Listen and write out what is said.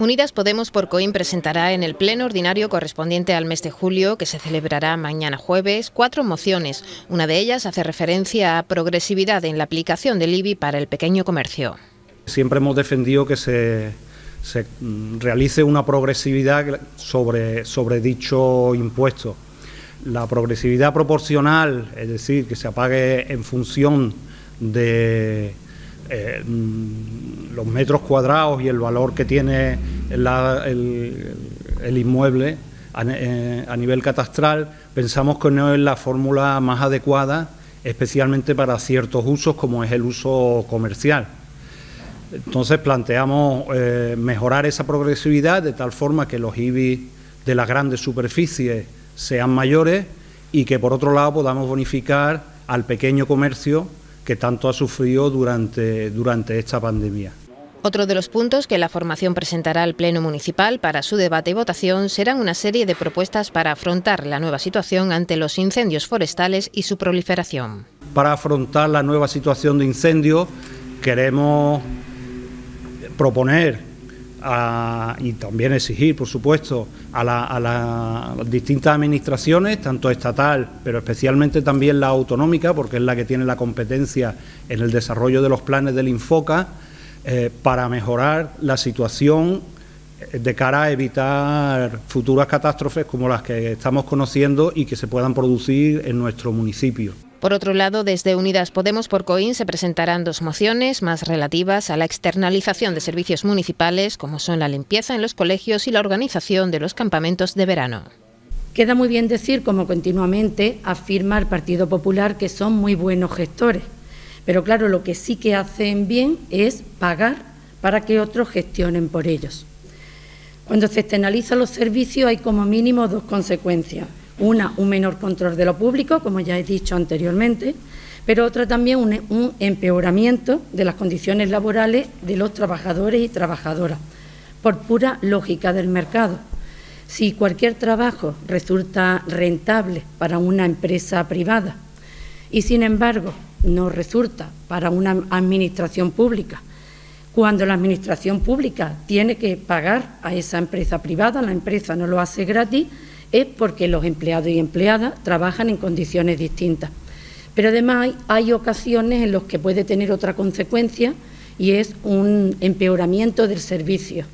Unidas Podemos por Coim presentará en el pleno ordinario correspondiente al mes de julio, que se celebrará mañana jueves, cuatro mociones. Una de ellas hace referencia a progresividad en la aplicación del IBI para el pequeño comercio. Siempre hemos defendido que se, realice una progresividad sobre, sobre dicho impuesto. La progresividad proporcional, es decir, que se apague en función de eh, mm, los metros cuadrados y el valor que tiene el, inmueble eh, a, nivel catastral, pensamos que no es la fórmula más adecuada, especialmente para ciertos usos como es el uso comercial. Entonces planteamos eh, mejorar esa progresividad de tal forma que los IBI de las grandes superficies sean mayores y que por otro lado podamos bonificar al pequeño comercio que tanto ha sufrido durante, durante esta pandemia. Otro de los puntos que la formación presentará al Pleno Municipal para su debate y votación serán una serie de propuestas para afrontar la nueva situación ante los incendios forestales y su proliferación. Para afrontar la nueva situación de incendios queremos proponer y también exigir, por supuesto, a, las distintas administraciones, tanto estatal, pero especialmente también la autonómica, porque es la que tiene la competencia en el desarrollo de los planes del Infoca, eh, para mejorar la situación eh, de cara a evitar futuras catástrofes como las que estamos conociendo y que se puedan producir en nuestro municipio. Por otro lado, desde Unidas Podemos por Coín se presentarán dos mociones más relativas a la externalización de servicios municipales, como son la limpieza en los colegios y la organización de los campamentos de verano. Queda muy bien decir, como continuamente afirma el Partido Popular, que son muy buenos gestores. Pero claro, lo que sí que hacen bien es pagar para que otros gestionen por ellos. Cuando se externalizan los servicios hay como mínimo dos consecuencias. Una, un menor control de lo público, como ya he dicho anteriormente, pero otra también un, empeoramiento de las condiciones laborales de los trabajadores y trabajadoras, por pura lógica del mercado. Si cualquier trabajo resulta rentable para una empresa privada y, sin embargo, no resulta para una administración pública, cuando la administración pública tiene que pagar a esa empresa privada, la empresa no lo hace gratis, es porque los empleados y empleadas trabajan en condiciones distintas. Pero además hay, ocasiones en las que puede tener otra consecuencia y es un empeoramiento del servicio.